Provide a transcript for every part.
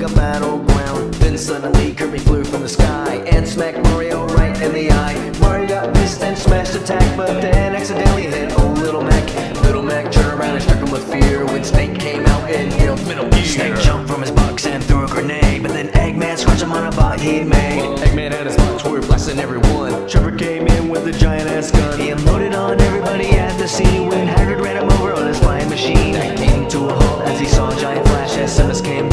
battleground. Then suddenly Kirby flew from the sky and smacked Mario right in the eye. Mario got missed and smashed attack, but then accidentally hit old Little Mac. Little Mac turned around and struck him with fear when Snake came out and yelled Metal Gear. Snake jumped from his box and threw a grenade, but then Eggman scratched him on a bot he'd made. Eggman had his box were blasting everyone. Trevor came in with a giant ass gun. He unloaded on everybody at the scene when Hagrid ran him over on his flying machine. Came to a halt as he saw a giant flash as Samus came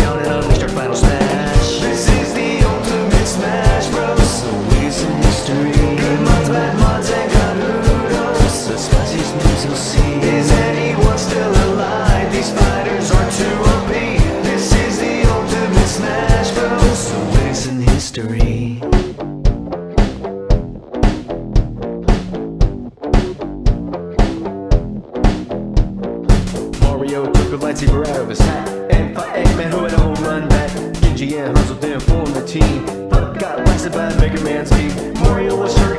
history. Mario took a lightsaber out of his hat and fought Eggman who had a home run bat. Genji and Hanzo then formed the team, but got blasted by Mega Man's team. Mario was hurt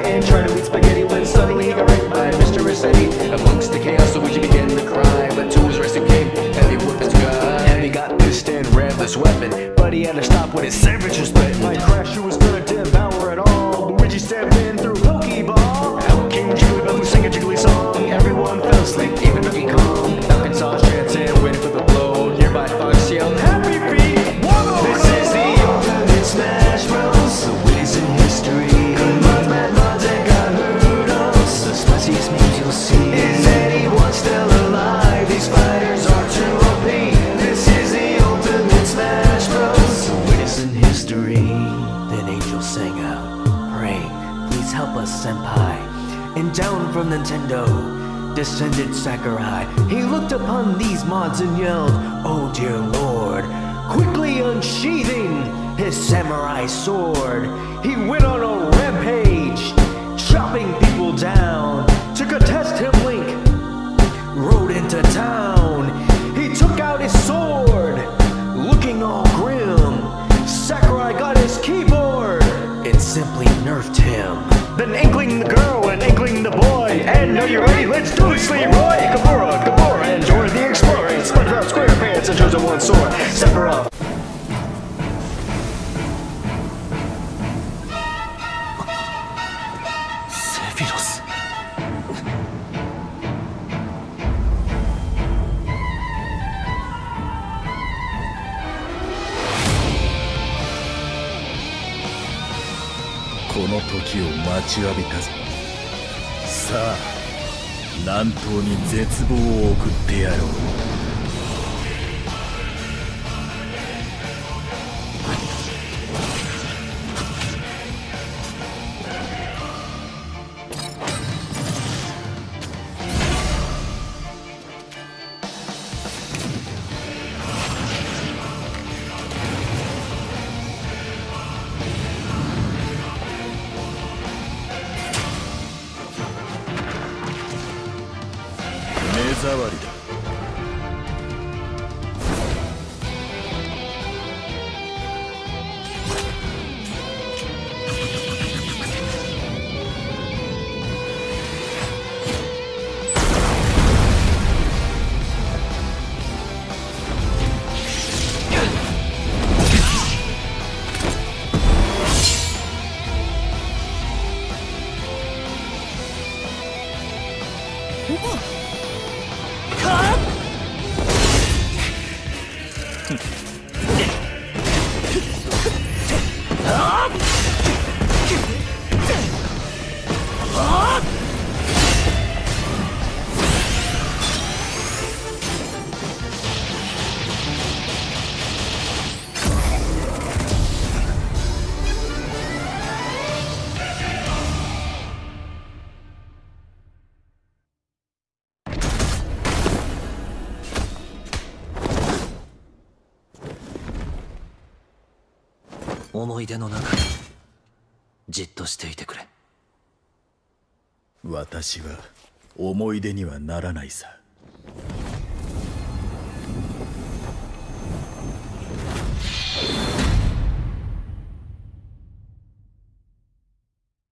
suddenly he got raped by Mr. Resetti. Amongst the chaos, Luigi began to cry, but to his rescue came Heavy his guy. Heavy got pissed and grabbed this weapon, but he had to stop when his sandwich was threatened. Like Crash, history. Then angels sang out, praying, Please help us, Senpai. And down from Nintendo descended Sakurai. He looked upon these mods and yelled, Oh dear lord. Quickly unsheathing his samurai sword, he went on a rampage, him. Then Inkling the girl and Inkling the boy. And are you ready? Let's do this, Leroy! Gamora, Gamora, この時を待ちわびたぞ。さあ南東に絶望を送ってやろう。触りだ。う思い出の中にじっとしていてくれ。私は思い出にはならないさ。